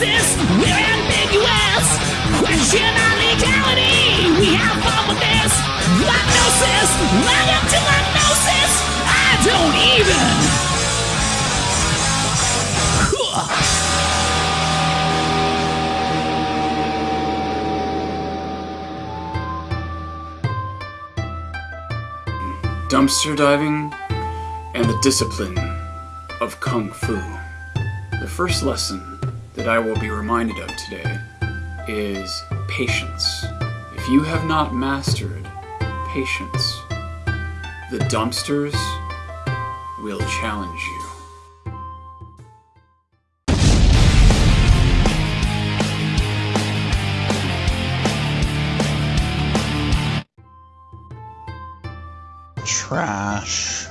we're ambiguous. Question our legality, we have fun with this. To. I don't even. dumpster diving, and the discipline of Kung Fu. The first lesson that I will be reminded of today is patience. If you have not mastered patience, the dumpsters will challenge you. trash,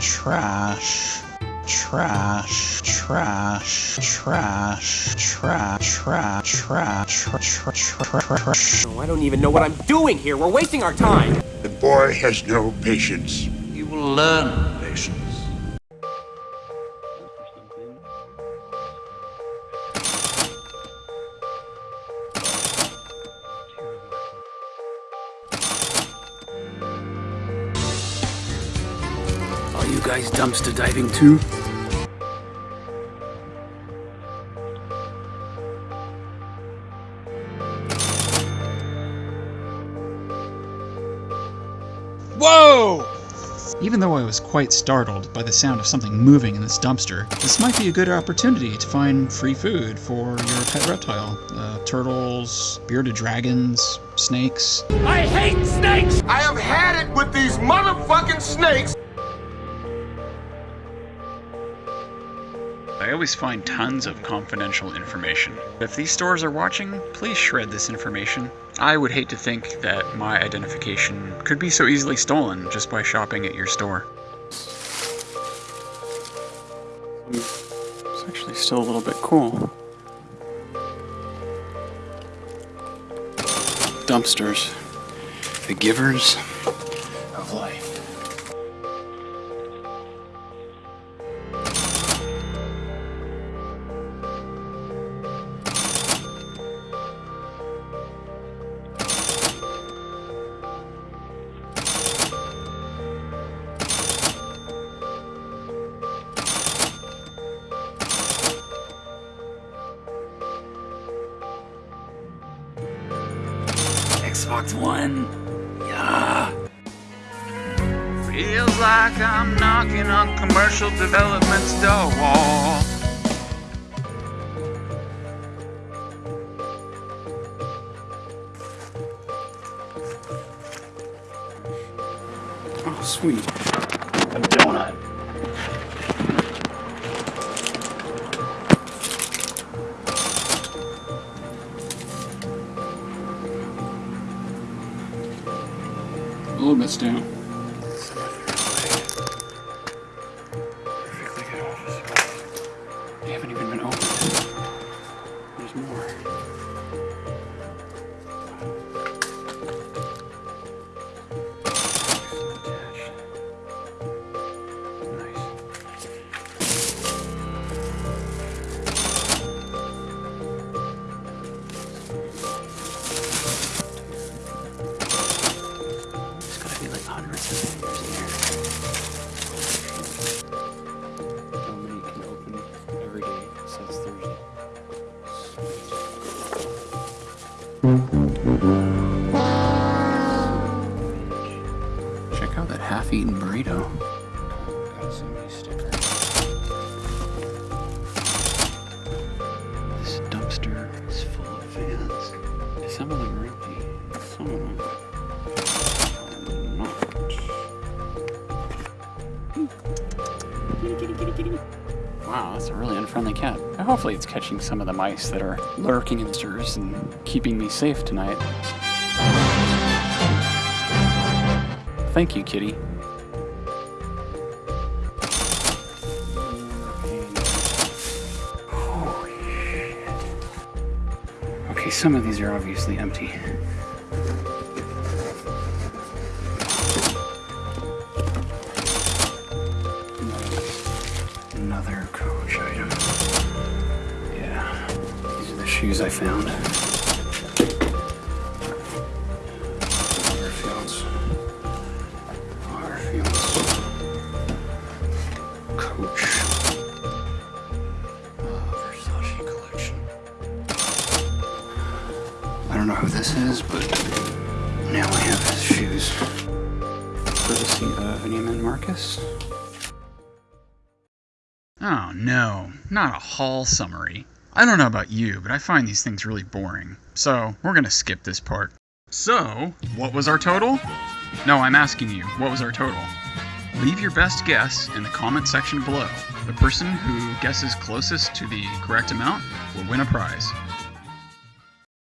trash, trash, trash, trash, trash, trash, trash, trash. trash. Oh, I don't even know what I'm doing here. We're wasting our time. The boy has no patience. You will learn patience. Are you guys dumpster diving too? Whoa! Even though I was quite startled by the sound of something moving in this dumpster, this might be a good opportunity to find free food for your pet reptile. Uh, turtles, bearded dragons, snakes. I hate snakes! I have had it with these motherfucking snakes. I always find tons of confidential information. If these stores are watching, please shred this information. I would hate to think that my identification could be so easily stolen just by shopping at your store. It's actually still a little bit cool. Dumpsters. The givers of life. Xbox One. Yeah. Feels like I'm knocking on commercial development's door. Oh, sweet. A donut. Little bit stale. That half-eaten burrito. Got some new stickers. This dumpster is full of fans. Some of them are empty. Some of them are not. Wow, that's a really unfriendly cat. Hopefully it's catching some of the mice that are lurking in the and keeping me safe tonight. Thank you, kitty. Okay, some of these are obviously empty. Another coach item. Yeah. These are the shoes I found. Waterfields. Don't know who this is, but now I have his shoes. Courtesy of Neiman Marcus. Oh no, not a haul summary. I don't know about you, but I find these things really boring. So, we're gonna skip this part. So, what was our total? No, I'm asking you, what was our total? Leave your best guess in the comment section below. The person who guesses closest to the correct amount will win a prize.